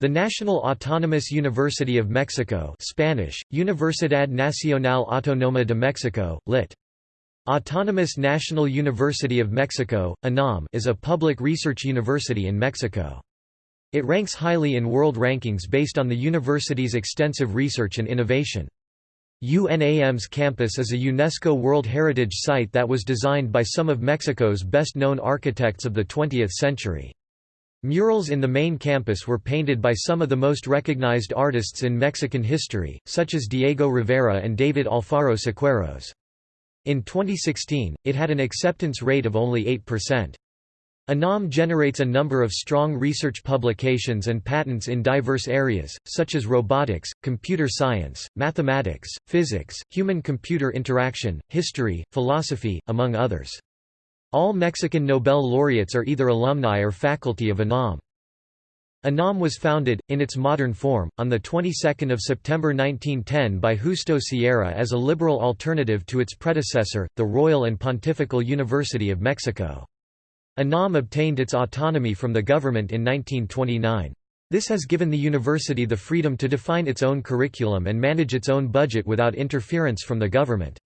The National Autonomous University of Mexico Spanish, Universidad Nacional Autónoma de Mexico, lit. Autonomous National University of Mexico, UNAM is a public research university in Mexico. It ranks highly in world rankings based on the university's extensive research and innovation. UNAM's campus is a UNESCO World Heritage Site that was designed by some of Mexico's best-known architects of the 20th century. Murals in the main campus were painted by some of the most recognized artists in Mexican history, such as Diego Rivera and David Alfaro Siqueiros. In 2016, it had an acceptance rate of only 8%. UNAM generates a number of strong research publications and patents in diverse areas, such as robotics, computer science, mathematics, physics, human-computer interaction, history, philosophy, among others. All Mexican Nobel laureates are either alumni or faculty of UNAM. UNAM was founded, in its modern form, on the 22nd of September 1910 by Justo Sierra as a liberal alternative to its predecessor, the Royal and Pontifical University of Mexico. UNAM obtained its autonomy from the government in 1929. This has given the university the freedom to define its own curriculum and manage its own budget without interference from the government.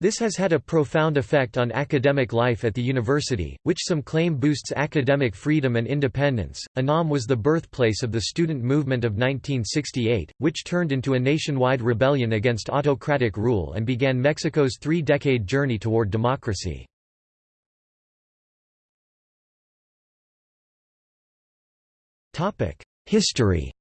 This has had a profound effect on academic life at the university, which some claim boosts academic freedom and independence. UNAM was the birthplace of the student movement of 1968, which turned into a nationwide rebellion against autocratic rule and began Mexico's three decade journey toward democracy. History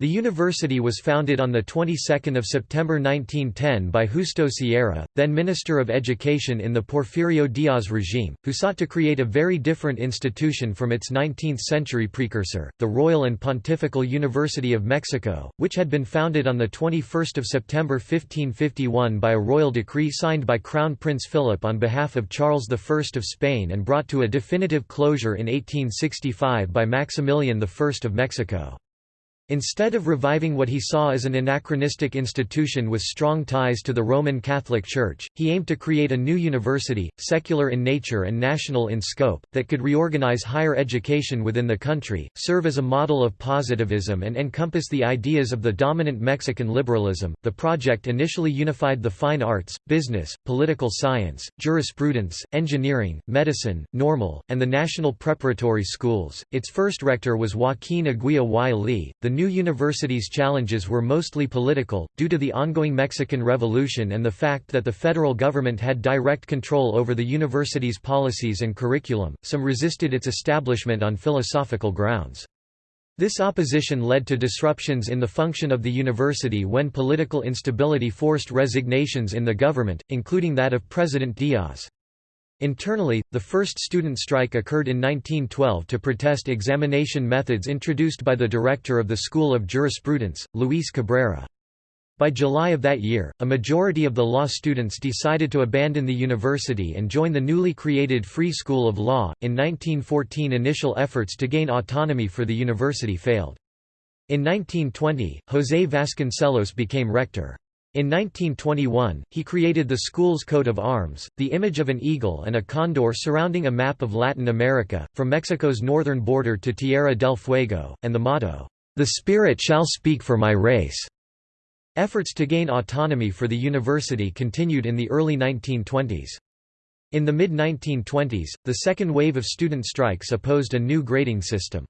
The university was founded on the 22nd of September 1910 by Justo Sierra, then Minister of Education in the Porfirio Diaz regime, who sought to create a very different institution from its 19th-century precursor, the Royal and Pontifical University of Mexico, which had been founded on the 21st of September 1551 by a royal decree signed by Crown Prince Philip on behalf of Charles I of Spain and brought to a definitive closure in 1865 by Maximilian I of Mexico. Instead of reviving what he saw as an anachronistic institution with strong ties to the Roman Catholic Church, he aimed to create a new university, secular in nature and national in scope, that could reorganize higher education within the country, serve as a model of positivism and encompass the ideas of the dominant Mexican liberalism. The project initially unified the fine arts, business, political science, jurisprudence, engineering, medicine, normal, and the national preparatory schools. Its first rector was Joaquin Aguilla y Lee. The new university's challenges were mostly political, due to the ongoing Mexican Revolution and the fact that the federal government had direct control over the university's policies and curriculum. Some resisted its establishment on philosophical grounds. This opposition led to disruptions in the function of the university when political instability forced resignations in the government, including that of President Diaz. Internally, the first student strike occurred in 1912 to protest examination methods introduced by the director of the School of Jurisprudence, Luis Cabrera. By July of that year, a majority of the law students decided to abandon the university and join the newly created Free School of Law. In 1914, initial efforts to gain autonomy for the university failed. In 1920, José Vasconcelos became rector. In 1921, he created the school's coat of arms, the image of an eagle and a condor surrounding a map of Latin America, from Mexico's northern border to Tierra del Fuego, and the motto, "'The Spirit shall speak for my race'". Efforts to gain autonomy for the university continued in the early 1920s. In the mid-1920s, the second wave of student strikes opposed a new grading system.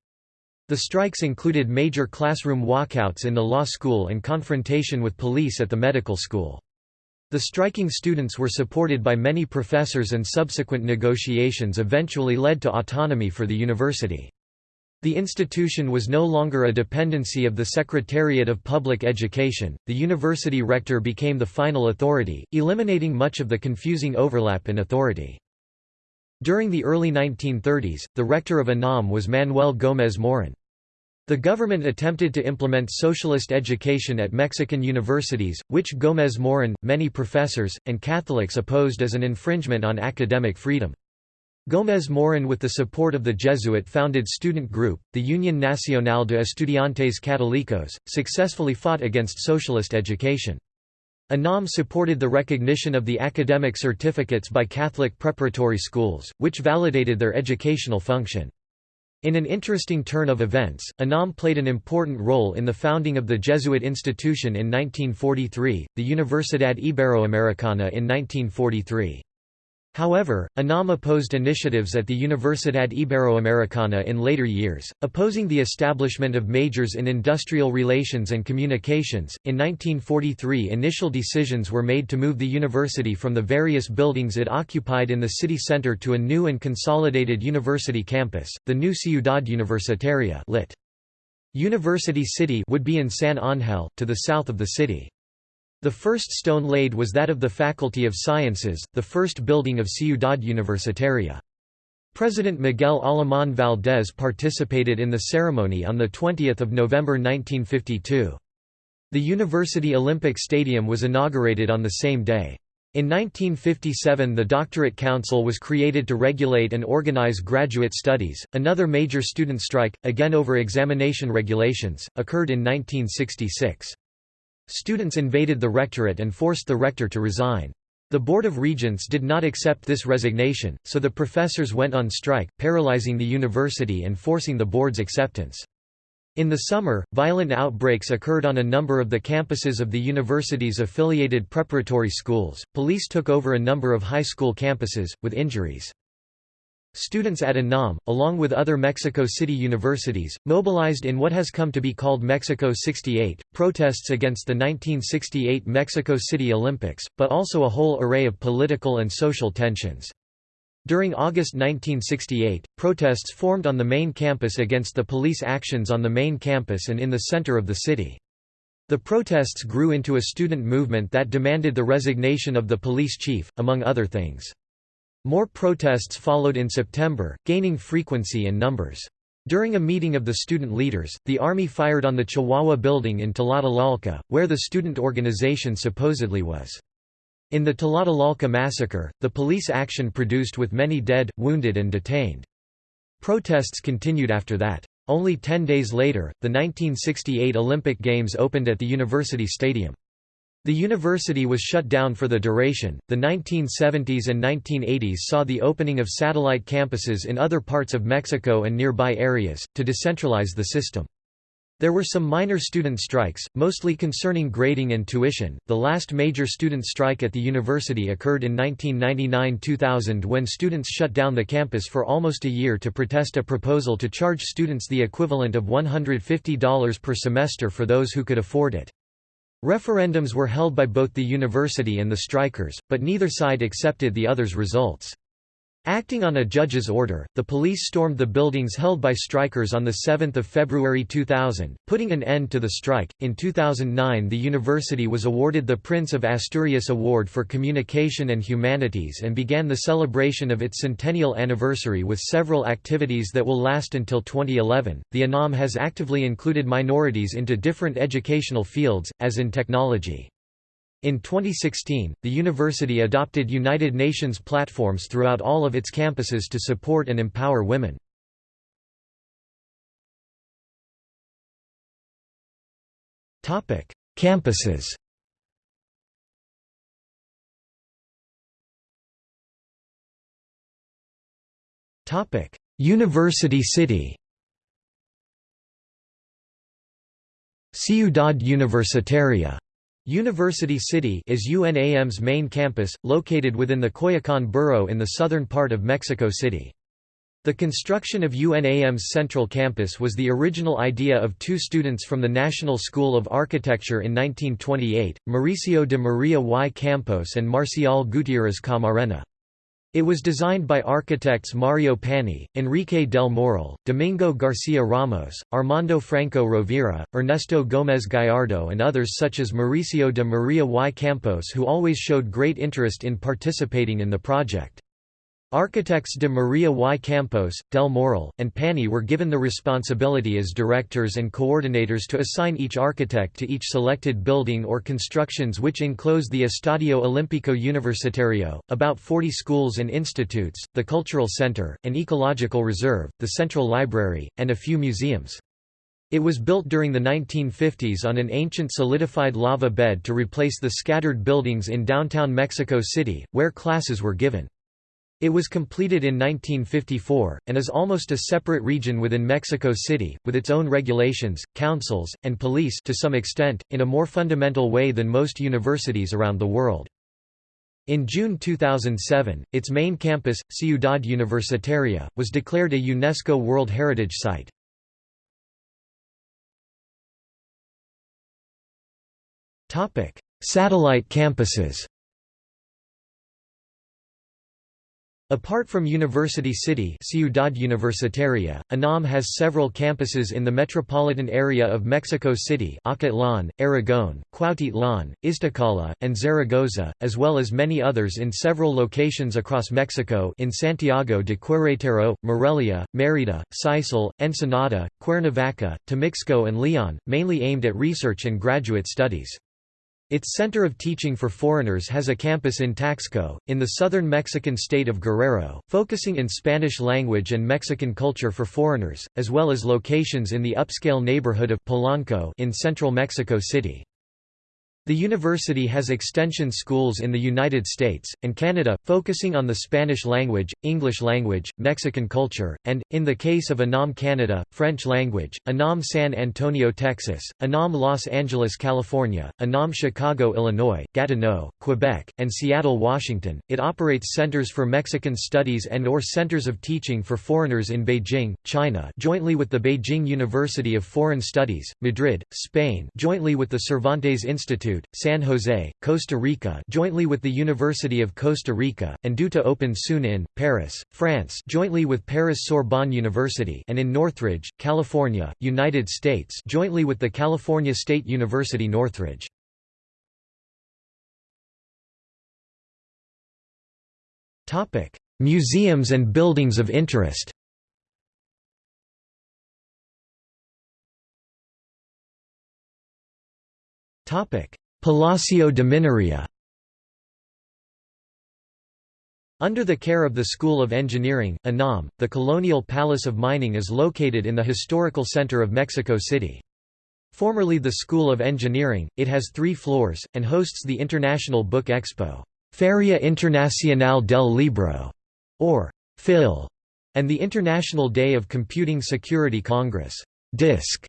The strikes included major classroom walkouts in the law school and confrontation with police at the medical school. The striking students were supported by many professors and subsequent negotiations eventually led to autonomy for the university. The institution was no longer a dependency of the Secretariat of Public Education, the university rector became the final authority, eliminating much of the confusing overlap in authority. During the early 1930s, the rector of UNAM was Manuel Gómez Morín. The government attempted to implement socialist education at Mexican universities, which Gómez Morín, many professors, and Catholics opposed as an infringement on academic freedom. Gómez Morín with the support of the Jesuit-founded student group, the Unión Nacional de Estudiantes Católicos, successfully fought against socialist education. UNAM supported the recognition of the academic certificates by Catholic preparatory schools, which validated their educational function. In an interesting turn of events, UNAM played an important role in the founding of the Jesuit institution in 1943, the Universidad Iberoamericana in 1943. However, UNAM opposed initiatives at the Universidad Iberoamericana in later years, opposing the establishment of majors in industrial relations and communications. In 1943, initial decisions were made to move the university from the various buildings it occupied in the city center to a new and consolidated university campus, the new Ciudad Universitaria lit. University City would be in San Ángel, to the south of the city. The first stone laid was that of the Faculty of Sciences, the first building of Ciudad Universitaria. President Miguel Alemán Valdés participated in the ceremony on 20 November 1952. The University Olympic Stadium was inaugurated on the same day. In 1957 the Doctorate Council was created to regulate and organize graduate studies. Another major student strike, again over examination regulations, occurred in 1966. Students invaded the rectorate and forced the rector to resign. The Board of Regents did not accept this resignation, so the professors went on strike, paralyzing the university and forcing the board's acceptance. In the summer, violent outbreaks occurred on a number of the campuses of the university's affiliated preparatory schools. Police took over a number of high school campuses, with injuries. Students at UNAM, along with other Mexico City universities, mobilized in what has come to be called Mexico 68, protests against the 1968 Mexico City Olympics, but also a whole array of political and social tensions. During August 1968, protests formed on the main campus against the police actions on the main campus and in the center of the city. The protests grew into a student movement that demanded the resignation of the police chief, among other things. More protests followed in September, gaining frequency and numbers. During a meeting of the student leaders, the army fired on the Chihuahua building in Tlatelolco, where the student organization supposedly was. In the Tlatelolco massacre, the police action produced with many dead, wounded and detained. Protests continued after that. Only ten days later, the 1968 Olympic Games opened at the University Stadium. The university was shut down for the duration. The 1970s and 1980s saw the opening of satellite campuses in other parts of Mexico and nearby areas, to decentralize the system. There were some minor student strikes, mostly concerning grading and tuition. The last major student strike at the university occurred in 1999 2000 when students shut down the campus for almost a year to protest a proposal to charge students the equivalent of $150 per semester for those who could afford it. Referendums were held by both the university and the strikers, but neither side accepted the other's results. Acting on a judge's order, the police stormed the buildings held by strikers on 7 February 2000, putting an end to the strike. In 2009, the university was awarded the Prince of Asturias Award for Communication and Humanities and began the celebration of its centennial anniversary with several activities that will last until 2011. The UNAM has actively included minorities into different educational fields, as in technology. In 2016, the university adopted United Nations platforms throughout all of its campuses to support and empower women. Campuses. University City. Ciudad Universitaria University City is UNAM's main campus, located within the Coyoacán borough in the southern part of Mexico City. The construction of UNAM's central campus was the original idea of two students from the National School of Architecture in 1928, Mauricio de Maria y Campos and Marcial Gutiérrez Camarena. It was designed by architects Mario Pani, Enrique del Moral, Domingo García Ramos, Armando Franco Rovira, Ernesto Gómez Gallardo and others such as Mauricio de Maria y Campos who always showed great interest in participating in the project. Architects de Maria y Campos, Del Moral, and Pani were given the responsibility as directors and coordinators to assign each architect to each selected building or constructions which enclose the Estadio Olímpico Universitario, about 40 schools and institutes, the cultural center, an ecological reserve, the central library, and a few museums. It was built during the 1950s on an ancient solidified lava bed to replace the scattered buildings in downtown Mexico City, where classes were given. It was completed in 1954, and is almost a separate region within Mexico City, with its own regulations, councils, and police to some extent, in a more fundamental way than most universities around the world. In June 2007, its main campus, Ciudad Universitaria, was declared a UNESCO World Heritage Site. Satellite campuses Apart from University City Ciudad Universitaria, UNAM has several campuses in the metropolitan area of Mexico City Acatlán, Aragon, Cuautitlán, Iztacala, and Zaragoza, as well as many others in several locations across Mexico in Santiago de Querétaro, Morelia, Mérida, Sisal, Ensenada, Cuernavaca, Temixco and Leon, mainly aimed at research and graduate studies. Its Center of Teaching for Foreigners has a campus in Taxco, in the southern Mexican state of Guerrero, focusing in Spanish language and Mexican culture for foreigners, as well as locations in the upscale neighborhood of Polanco in central Mexico City. The university has extension schools in the United States, and Canada, focusing on the Spanish language, English language, Mexican culture, and, in the case of UNAM Canada, French language, UNAM San Antonio, Texas, UNAM Los Angeles, California, UNAM Chicago, Illinois, Gatineau, Quebec, and Seattle, Washington. It operates centers for Mexican studies and or centers of teaching for foreigners in Beijing, China jointly with the Beijing University of Foreign Studies, Madrid, Spain jointly with the Cervantes Institute Institute, San Jose, Costa Rica jointly with the University of Costa Rica, and due to open soon in, Paris, France jointly with Paris Sorbonne University and in Northridge, California, United States jointly with the California State University Northridge. Museums and buildings of interest Palacio de Minería Under the care of the School of Engineering, UNAM, the Colonial Palace of Mining is located in the historical center of Mexico City. Formerly the School of Engineering, it has three floors, and hosts the International Book Expo, Feria Internacional del Libro, or FIL, and the International Day of Computing Security Congress, DISC.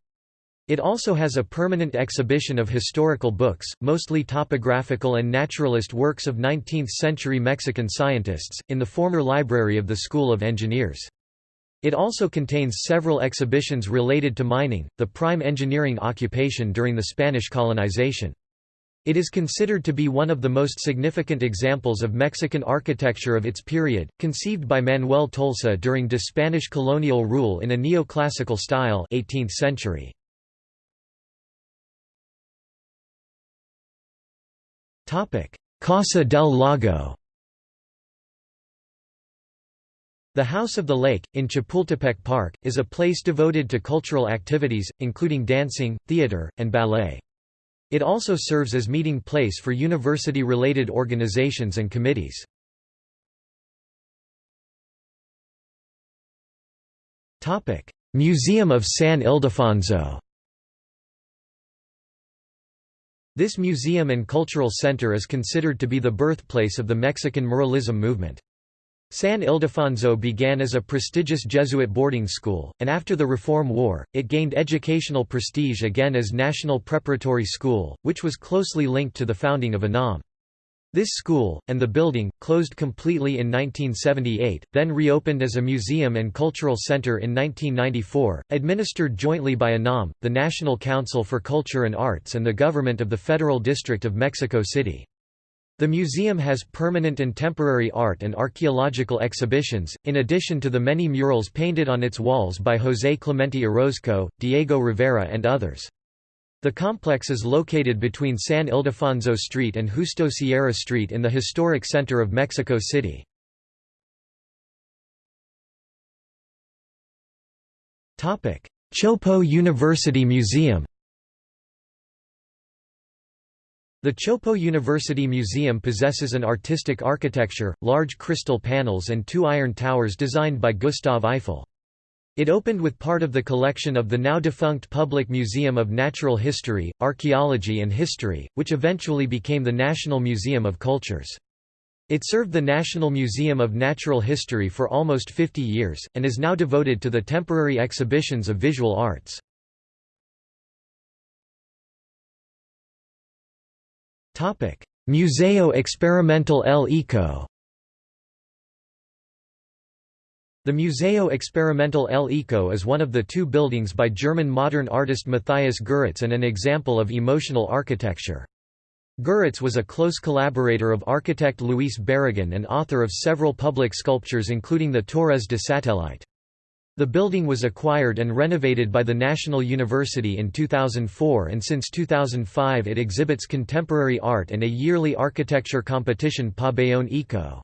It also has a permanent exhibition of historical books, mostly topographical and naturalist works of 19th-century Mexican scientists, in the former library of the School of Engineers. It also contains several exhibitions related to mining, the prime engineering occupation during the Spanish colonization. It is considered to be one of the most significant examples of Mexican architecture of its period, conceived by Manuel Tolsa during de Spanish colonial rule in a neoclassical style 18th century. Casa del Lago The House of the Lake, in Chapultepec Park, is a place devoted to cultural activities, including dancing, theater, and ballet. It also serves as meeting place for university-related organizations and committees. Museum of San Ildefonso This museum and cultural center is considered to be the birthplace of the Mexican muralism movement. San Ildefonso began as a prestigious Jesuit boarding school, and after the Reform War, it gained educational prestige again as National Preparatory School, which was closely linked to the founding of UNAM. This school, and the building, closed completely in 1978, then reopened as a museum and cultural center in 1994, administered jointly by UNAM, the National Council for Culture and Arts and the government of the Federal District of Mexico City. The museum has permanent and temporary art and archaeological exhibitions, in addition to the many murals painted on its walls by José Clemente Orozco, Diego Rivera and others. The complex is located between San Ildefonso Street and Justo Sierra Street in the historic center of Mexico City. Chopo University Museum The Chopo University Museum possesses an artistic architecture, large crystal panels and two iron towers designed by Gustave Eiffel. It opened with part of the collection of the now-defunct Public Museum of Natural History, Archaeology and History, which eventually became the National Museum of Cultures. It served the National Museum of Natural History for almost 50 years, and is now devoted to the temporary exhibitions of visual arts. Museo Experimental El Eco The Museo Experimental El Eco is one of the two buildings by German modern artist Matthias Goeritz and an example of emotional architecture. Goeritz was a close collaborator of architect Luis Barragán and author of several public sculptures including the Torres de Satellite. The building was acquired and renovated by the National University in 2004 and since 2005 it exhibits contemporary art and a yearly architecture competition Pabellón Eco.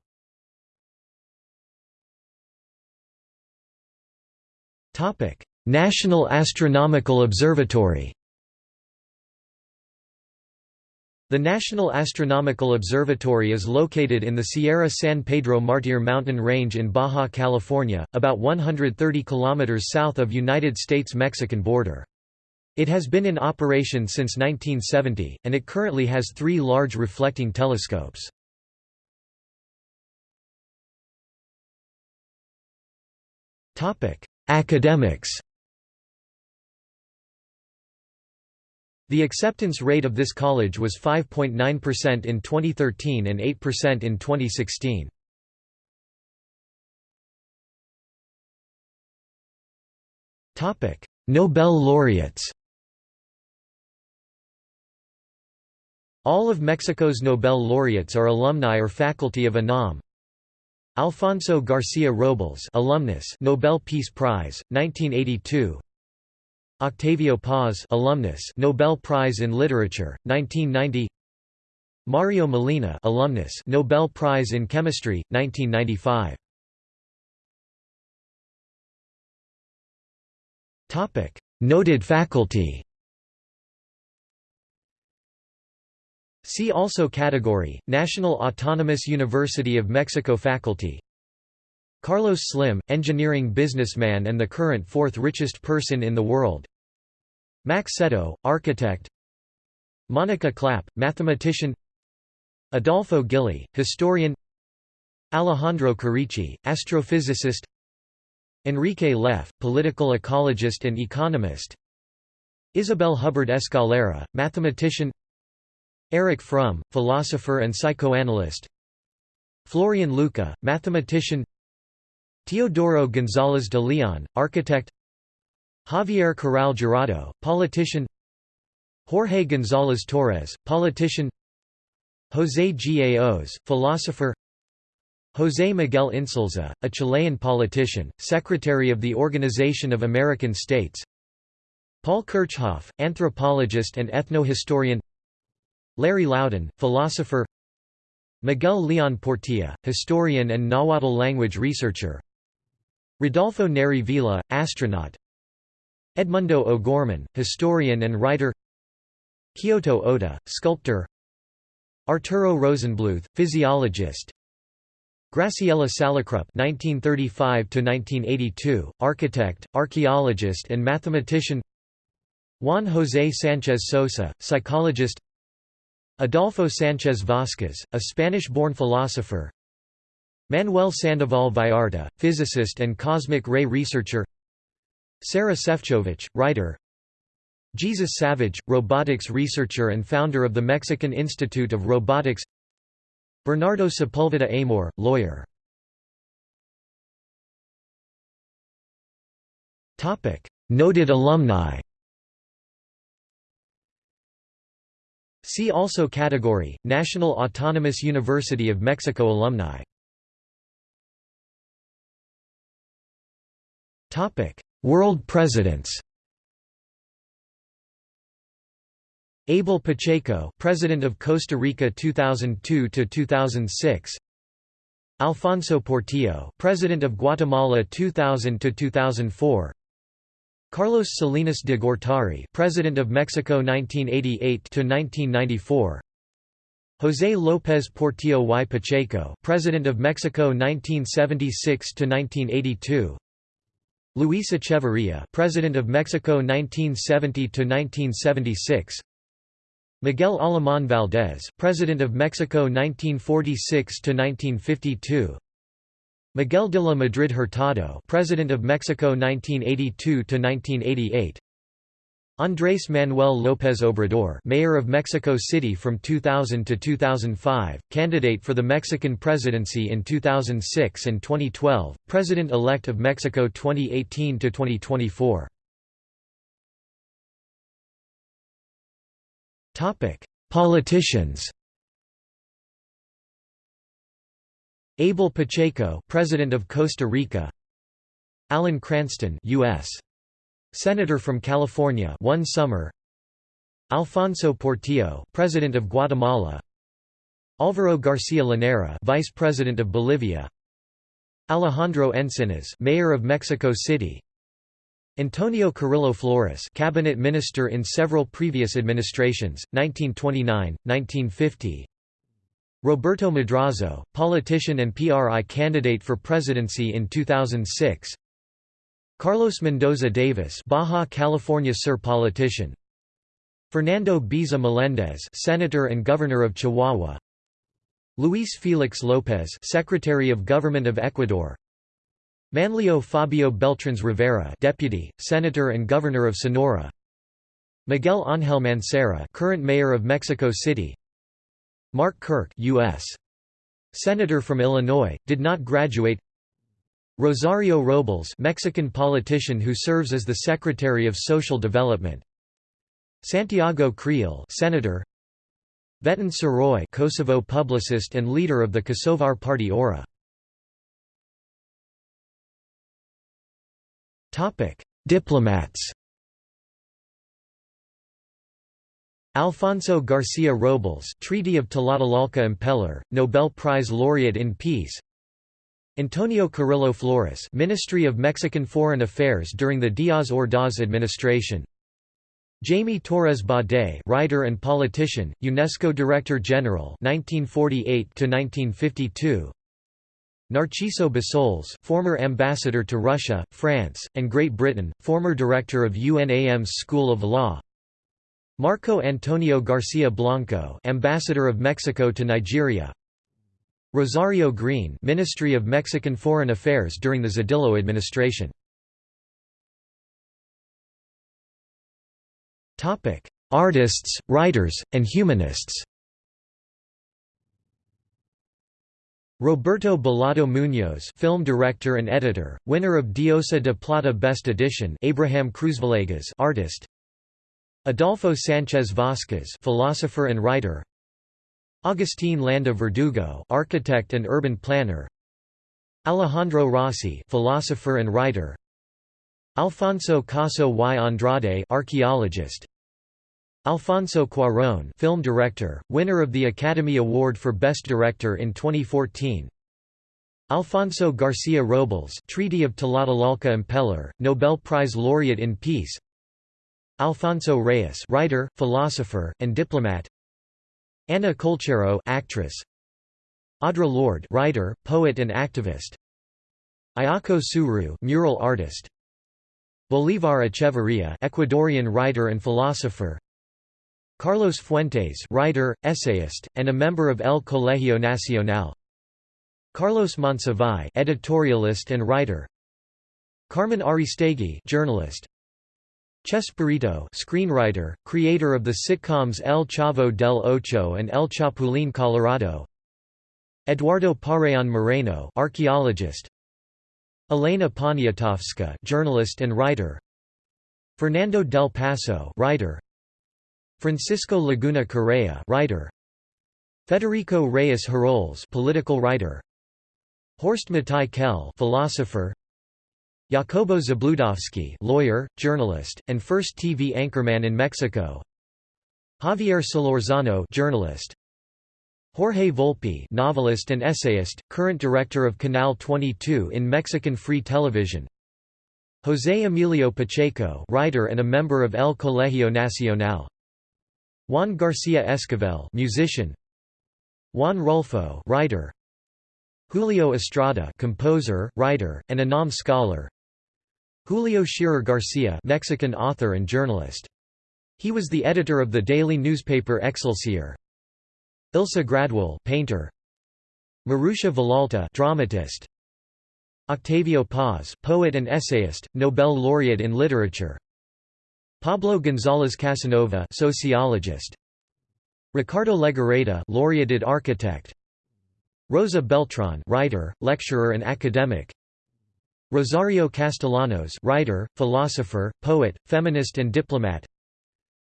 National Astronomical Observatory The National Astronomical Observatory is located in the Sierra San Pedro Martir mountain range in Baja California, about 130 kilometers south of United States-Mexican border. It has been in operation since 1970, and it currently has three large reflecting telescopes. Academics. The acceptance rate of this college was 5.9% in 2013 and 8% in 2016. Topic: Nobel laureates. All of Mexico's Nobel laureates are alumni or faculty of UNAM, Alfonso Garcia Robles alumnus Nobel Peace Prize 1982 Octavio Paz alumnus Nobel Prize in Literature 1990 Mario Molina alumnus Nobel Prize in Chemistry 1995 Topic Noted faculty See also Category, National Autonomous University of Mexico Faculty. Carlos Slim, engineering businessman and the current fourth richest person in the world. Max Cetto, architect. Monica Clapp, mathematician. Adolfo Gilly, historian. Alejandro Carricci, astrophysicist. Enrique Leff, political ecologist and economist. Isabel Hubard Escalera, mathematician Erich Fromm, philosopher and psychoanalyst. Florian Luca, mathematician. Teodoro González de Leon, architect. Javier Corral Jurado, politician. Jorge González Torres, politician. José Gaos, philosopher. José Miguel Insulza, a Chilean politician, Secretary of the Organization of American States. Paul Kirchhoff, anthropologist and ethnohistorian Larry Laudan, philosopher Miguel Leon Portilla, historian and Nahuatl language researcher Rodolfo Neri Vela, astronaut Edmundo O'Gorman, historian and writer Kyoto Oda, sculptor Arturo Rosenblueth, physiologist Graciela Salicrup (1935–1982), architect, archaeologist, and mathematician. Juan José Sánchez Sosa, psychologist. Adolfo Sánchez Vázquez, a Spanish-born philosopher. Manuel Sandoval Vallarta, physicist and cosmic ray researcher. Sara Sefchovich, writer. Jesus Savage, robotics researcher and founder of the Mexican Institute of Robotics. Bernardo Sepulveda Amor, lawyer. Noted alumni See also Category, National Autonomous University of Mexico alumni World presidents Abel Pacheco, President of Costa Rica 2002 to 2006. Alfonso Portillo, President of Guatemala 2000 to 2004. Carlos Salinas de Gortari, President of Mexico 1988 to 1994. José López Portillo y Pacheco, President of Mexico 1976 to 1982. Luis Echeverría, President of Mexico 1970 to 1976. Miguel Alemán Valdés, President of Mexico 1946 to 1952. Miguel de la Madrid Hurtado, President of Mexico 1982 to 1988. Andrés Manuel López Obrador, Mayor of Mexico City from 2000 to 2005, candidate for the Mexican presidency in 2006 and 2012, President-elect of Mexico 2018 to 2024. Topic: Politicians. Abel Pacheco, President of Costa Rica. Alan Cranston, U.S. Senator from California, one summer. Alfonso Portillo, President of Guatemala. Alvaro Garcia Linera, Vice President of Bolivia. Alejandro Encinas, Mayor of Mexico City. Antonio Carrillo Flores cabinet minister in several previous administrations, 1929, 1950 Roberto Madrazo, politician and PRI candidate for presidency in 2006 Carlos Mendoza Davis Baja California Sur politician Fernando Baeza Melendez senator and governor of Chihuahua Luis Felix López Secretary of Government of Ecuador Manlio Fabio Beltrones Rivera, Deputy, Senator and Governor of Sonora. Miguel Ángel Mancera, current Mayor of Mexico City. Mark Kirk, U.S. Senator from Illinois, did not graduate. Rosario Robles, Mexican politician who serves as the Secretary of Social Development. Santiago Creel, Senator. Veton Surroi, Kosovo publicist and leader of the Kosovar party ORA. Diplomats Alfonso Garcia Robles Treaty of Tlatelolco Impeller, Nobel Prize laureate in Peace. Antonio Carrillo Flores Ministry of Mexican Foreign Affairs during the Díaz Ordaz administration. Jaime Torres Bodet writer and politician, UNESCO Director General 1948 1952 Narciso Bassols former ambassador to Russia, France, and Great Britain, former director of UNAM's School of Law Marco Antonio Garcia Blanco ambassador of Mexico to Nigeria. Rosario Green Ministry of Mexican Foreign Affairs during the Zedillo administration. Topic: Artists, writers, and humanists. Roberto Belardo Muñoz film director and editor, winner of Diosa de Plata Best Edition Abraham Cruz Cruzvillegas artist Adolfo Sánchez Vázquez philosopher and writer. Agustín Landa Verdugo architect and urban planner. Alejandro Rossi philosopher and writer. Alfonso Caso y Andrade archaeologist. Alfonso Cuarón film director, winner of the Academy Award for Best Director in 2014 Alfonso Garcia Robles Treaty of Tlatelolco Impeller, Nobel Prize laureate in Peace Alfonso Reyes writer, philosopher, and diplomat. Anna Colchero actress. Audre Lorde writer, poet and activist. Ayako Suru mural artist. Bolívar Echeverría Ecuadorian writer and philosopher. Carlos Fuentes writer, essayist, and a member of El Colegio Nacional. Carlos Monsiváis editorialist and writer. Carmen Aristegui journalist Chespirito screenwriter, creator of the sitcoms El Chavo del Ocho and El Chapulín Colorado. Eduardo Pareán Moreno archaeologist. Elena Poniatowska journalist and writer. Fernando del Paso writer. Francisco Laguna Correa writer. Federico Reyes Heroles political writer. Horst Mattei Kell philosopher Jacobo Zabludovsky lawyer, journalist, and first TV anchorman in Mexico Javier Solorzano journalist Jorge Volpi novelist and essayist, current director of Canal 22 in Mexican Free Television José Emilio Pacheco writer and a member of El Colegio Nacional Juan Garcia Esquivel, musician. Juan Rulfo, writer. Julio Estrada, composer, writer, and a UNAM scholar. Julio Scherer Garcia, Mexican author and journalist. He was the editor of the daily newspaper Excelsior. Ilse Gradwohl painter. Maruxa Vilalta dramatist. Octavio Paz poet and essayist, Nobel laureate in literature. Pablo González Casanova sociologist. Ricardo Legorreta laureated architect. Rosa Beltran writer, lecturer and academic. Rosario Castellanos writer, philosopher, poet, feminist and diplomat.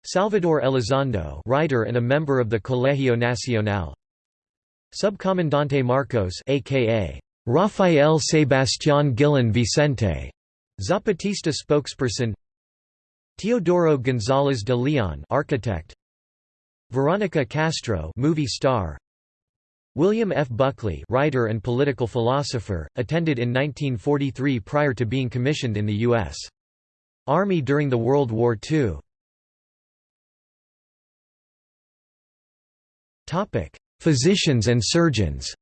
Salvador Elizondo writer and a member of the Colegio Nacional. Subcomandante Marcos aka Rafael Sebastián Guillén Vicente, Zapatista spokesperson. Teodoro González de Leon architect. Veronica Castro movie star. William F. Buckley writer and political philosopher, attended in 1943 prior to being commissioned in the U.S. Army during the World War II. Physicians and surgeons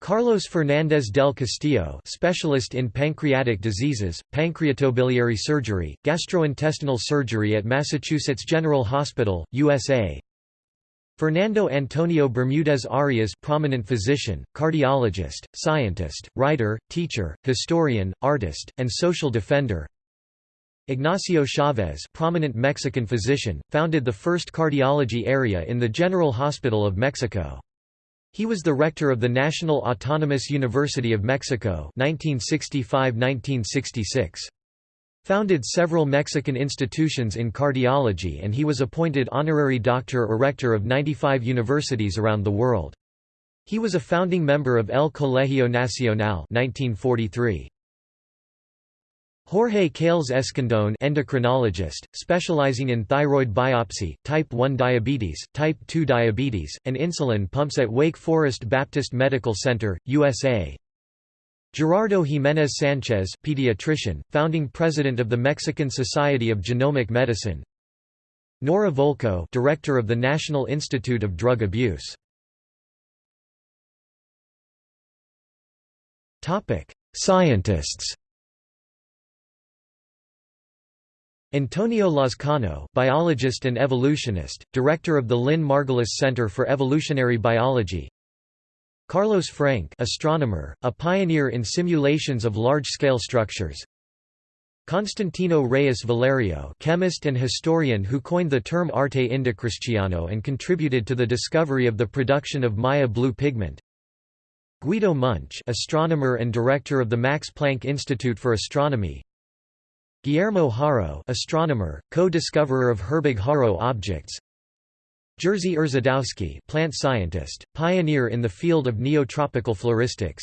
Carlos Fernández del Castillo specialist in pancreatic diseases, pancreatobiliary surgery, gastrointestinal surgery at Massachusetts General Hospital, USA Fernando Antonio Bermudez Arias prominent physician, cardiologist, scientist, writer, teacher, historian, artist, and social defender Ignacio Chavez prominent Mexican physician, founded the first cardiology area in the General Hospital of Mexico. He was the rector of the National Autonomous University of Mexico 1965–1966. Founded several Mexican institutions in cardiology and he was appointed honorary doctor or rector of 95 universities around the world. He was a founding member of El Colegio Nacional 1943. Jorge Calles Escandón endocrinologist, specializing in thyroid biopsy, type 1 diabetes, type 2 diabetes, and insulin pumps at Wake Forest Baptist Medical Center, USA Gerardo Jiménez Sánchez pediatrician, founding president of the Mexican Society of Genomic Medicine. Nora Volkow director of the National Institute of Drug Abuse. Topic: Scientists. Antonio Lazcano biologist and evolutionist, director of the Lynn Margulis Center for Evolutionary Biology Carlos Frenk astronomer, a pioneer in simulations of large-scale structures. Constantino Reyes Valerio chemist and historian who coined the term arte indocristiano and contributed to the discovery of the production of Maya blue pigment. Guido Munch astronomer and director of the Max Planck Institute for Astronomy. Guillermo Haro astronomer, co-discoverer of Herbig-Haro objects Jerzy Urzędowski plant scientist, pioneer in the field of neotropical floristics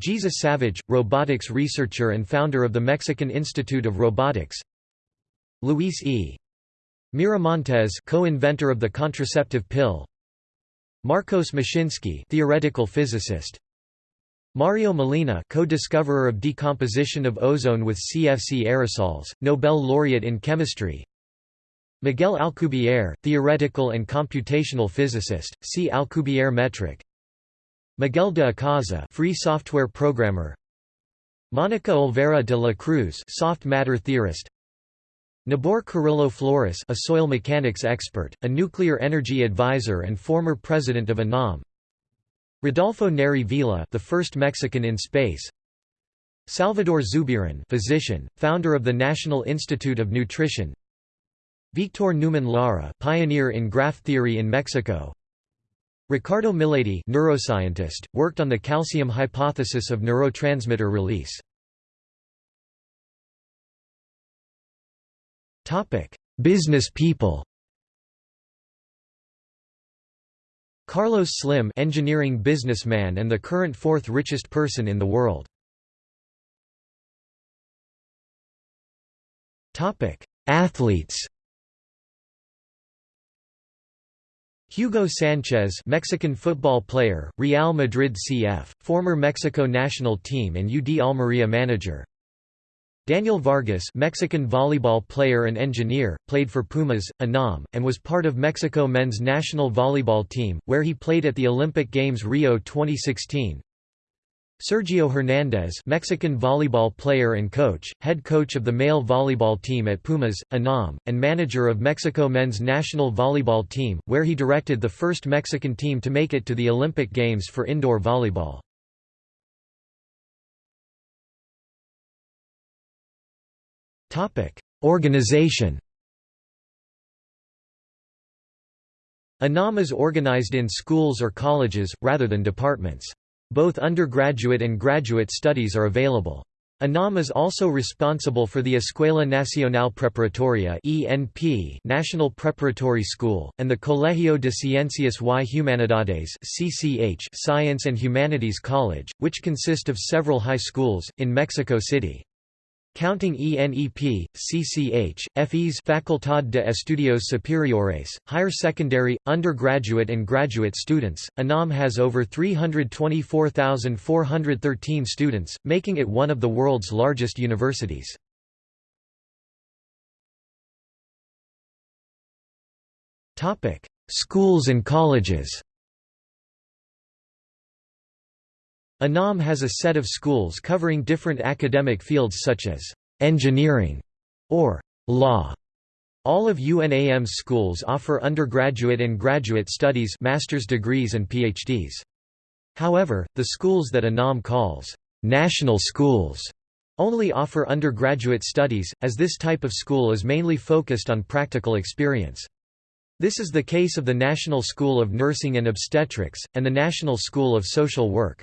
Jesus Savage, robotics researcher and founder of the Mexican Institute of Robotics. Luis E. Miramontes co-inventor of the contraceptive pill. Marcos Moshinsky theoretical physicist. Mario Molina co-discoverer of decomposition of ozone with CFC aerosols, Nobel laureate in chemistry Miguel Alcubierre, theoretical and computational physicist, see Alcubierre metric. Miguel de Icaza, free software programmer. Monica Olvera de la Cruz, soft matter theorist. Nabor Carrillo Flores, a soil mechanics expert, a nuclear energy advisor and former president of UNAM. Rodolfo Neri Vela, the first Mexican in space. Salvador Zubiran, physician, founder of the National Institute of Nutrition. Victor Neumann Lara pioneer in graph theory in Mexico Ricardo Miledi neuroscientist, worked on the calcium hypothesis of neurotransmitter release. Topic: Business people Carlos Slim engineering businessman and the current fourth richest person in the world. Topic: Athletes Hugo Sanchez Mexican football player, Real Madrid CF, former Mexico national team and UD Almeria manager. Daniel Vargas Mexican volleyball player and engineer, played for Pumas, UNAM, and was part of Mexico men's national volleyball team, where he played at the Olympic Games Rio 2016 Sergio Hernandez Mexican volleyball player and coach, head coach of the male volleyball team at Pumas, UNAM, and manager of Mexico men's national volleyball team, where he directed the first Mexican team to make it to the Olympic Games for indoor volleyball. Organization UNAM is organized in schools or colleges, rather than departments. Both undergraduate and graduate studies are available. UNAM is also responsible for the Escuela Nacional Preparatoria (ENP) National Preparatory School and the Colegio de Ciencias y Humanidades (CCH) Science and Humanities College, which consist of several high schools in Mexico City. Counting ENEP, CCH, FES Facultad de Estudios Superiores, higher secondary, undergraduate and graduate students, UNAM has over 324,413 students, making it one of the world's largest universities. Schools and colleges UNAM has a set of schools covering different academic fields such as engineering or law. All of UNAM's schools offer undergraduate and graduate studies master's degrees and PhDs. However, the schools that UNAM calls national schools only offer undergraduate studies, as this type of school is mainly focused on practical experience. This is the case of the National School of Nursing and Obstetrics, and the National School of Social Work.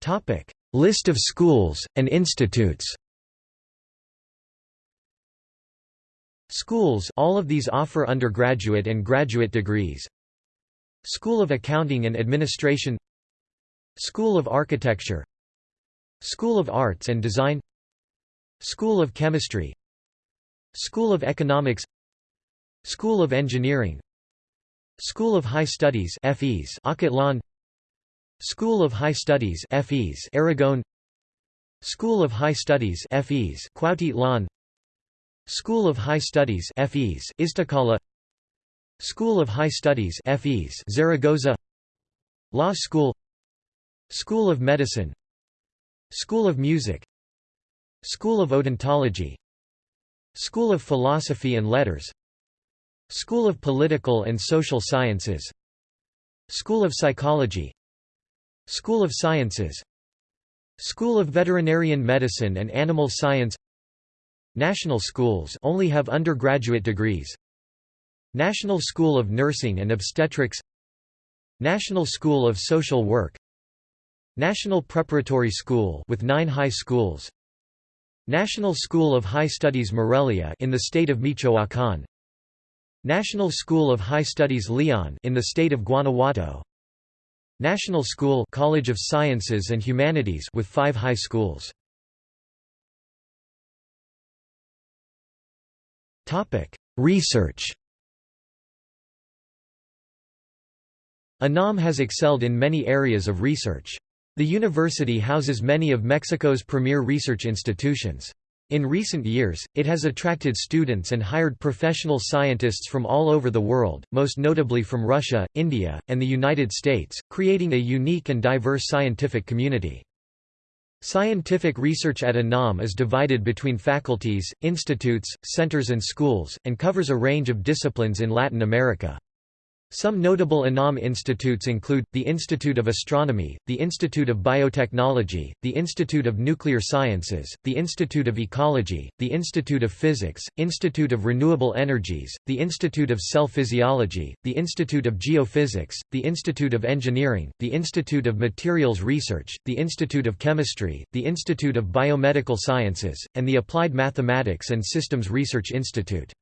Topic: List of schools and institutes. Schools all of these offer undergraduate and graduate degrees. School of Accounting and Administration. School of Architecture. School of Arts and Design. School of Chemistry. School of Economics. School of Engineering. School of High Studies FES School of High Studies FES Aragon School of High Studies FES Cuautitlán School of High Studies FES Iztacala School of High Studies FES Zaragoza Law School School of Medicine School of Music School of Odontology School of Philosophy and Letters School of Political and Social Sciences School of Psychology School of Sciences. School of Veterinarian Medicine and Animal Science. National schools only have undergraduate degrees. National School of Nursing and Obstetrics. National School of Social Work. National Preparatory School with 9 high schools. National School of High Studies Morelia in the state of Michoacán. National School of High Studies Leon in the state of Guanajuato National School College of Sciences and Humanities with five high schools. Topic: Research UNAM has excelled in many areas of research. The university houses many of Mexico's premier research institutions. In recent years, it has attracted students and hired professional scientists from all over the world, most notably from Russia, India, and the United States, creating a unique and diverse scientific community. Scientific research at UNAM is divided between faculties, institutes, centers and schools, and covers a range of disciplines in Latin America. Some notable UNAM institutes include, the Institute of Astronomy, the Institute of Biotechnology, the Institute of Nuclear Sciences, the Institute of Ecology, the Institute of Physics, Institute of Renewable Energies, the Institute of Cell Physiology, the Institute of Geophysics, the Institute of Engineering, the Institute of Materials Research, the Institute of Chemistry, the Institute of Biomedical Sciences, and the Applied Mathematics and Systems Research Institute.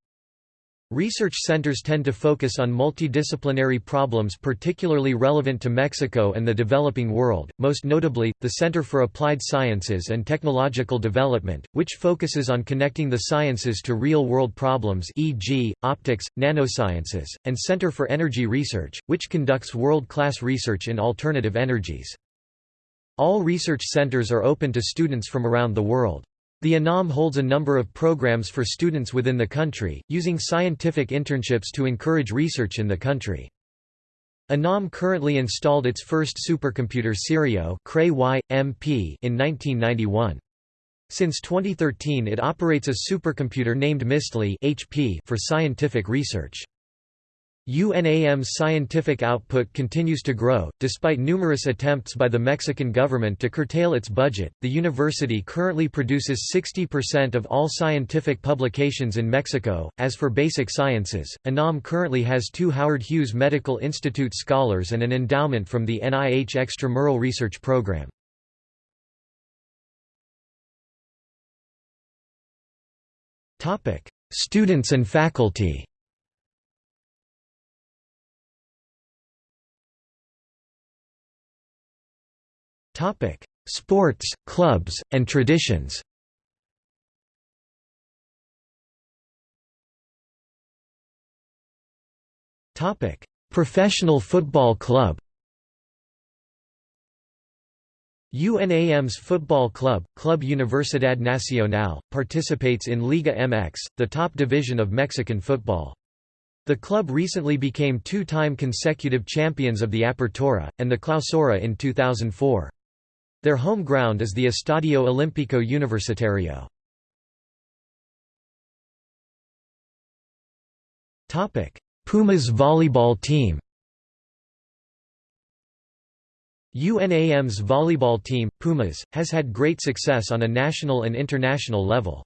Research centers tend to focus on multidisciplinary problems particularly relevant to Mexico and the developing world, most notably, the Center for Applied Sciences and Technological Development, which focuses on connecting the sciences to real-world problems e.g., optics, nanosciences, and Center for Energy Research, which conducts world-class research in alternative energies. All research centers are open to students from around the world. The UNAM holds a number of programs for students within the country, using scientific internships to encourage research in the country. UNAM currently installed its first supercomputer Sirio in 1991. Since 2013 it operates a supercomputer named Miztli HP for scientific research. UNAM's scientific output continues to grow, despite numerous attempts by the Mexican government to curtail its budget. The university currently produces 60% of all scientific publications in Mexico. As for basic sciences, UNAM currently has two Howard Hughes Medical Institute scholars and an endowment from the NIH Extramural Research Program. Students and faculty Sports, clubs, and traditions Topic: Professional football club UNAM's football club, Club Universidad Nacional, participates in Liga MX, the top division of Mexican football. The club recently became two-time consecutive champions of the Apertura, and the Clausura in 2004. Their home ground is the Estadio Olímpico Universitario. Pumas volleyball team UNAM's volleyball team, Pumas, has had great success on a national and international level.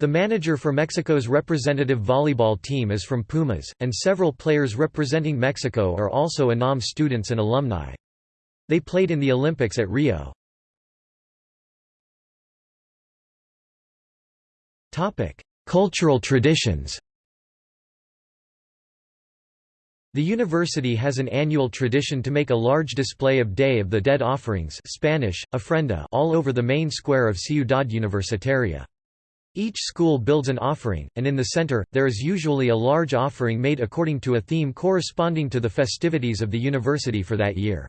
The manager for Mexico's representative volleyball team is from Pumas, and several players representing Mexico are also UNAM students and alumni. They played in the Olympics at Rio. Cultural traditions The university has an annual tradition to make a large display of Day of the Dead offerings Spanish, ofrenda all over the main square of Ciudad Universitaria. Each school builds an offering, and in the center, there is usually a large offering made according to a theme corresponding to the festivities of the university for that year.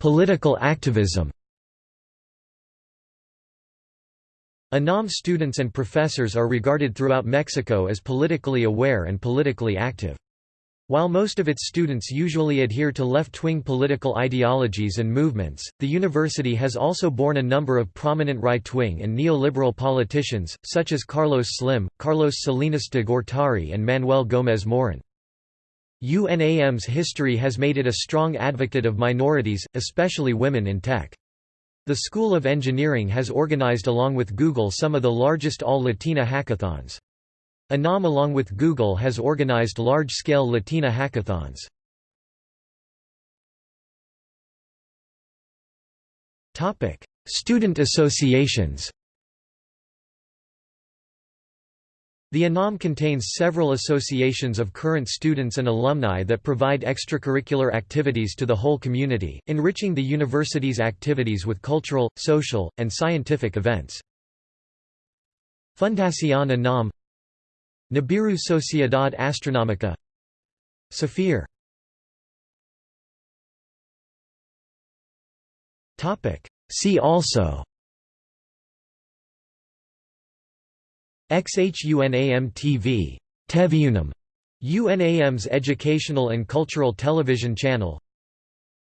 Political activism UNAM students and professors are regarded throughout Mexico as politically aware and politically active. While most of its students usually adhere to left-wing political ideologies and movements, the university has also borne a number of prominent right-wing and neoliberal politicians, such as Carlos Slim, Carlos Salinas de Gortari and Manuel Gómez Morín. UNAM's history has made it a strong advocate of minorities, especially women in tech. The School of Engineering has organized along with Google some of the largest all-Latina hackathons. UNAM along with Google has organized large-scale Latina hackathons. Student associations The UNAM contains several associations of current students and alumni that provide extracurricular activities to the whole community, enriching the university's activities with cultural, social, and scientific events. Fundación UNAM Nibiru Sociedad Astronómica Saphir See also XHUNAM TV Teviunam, UNAM's educational and cultural television channel.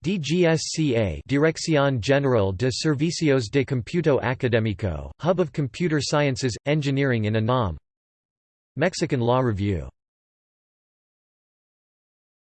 DGSCA Dirección General de Servicios de Cómputo Académico, Hub of Computer Sciences, Engineering in UNAM Mexican Law Review